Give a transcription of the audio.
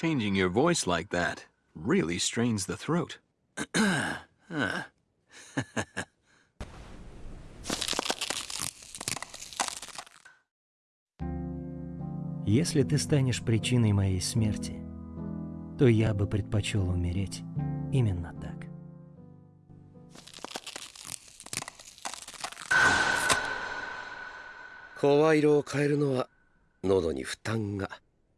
Changing your voice like that really strains the throat. Если ты станешь причиной моей смерти, то я бы предпочел умереть именно так. 声色を変えるのは喉に負担が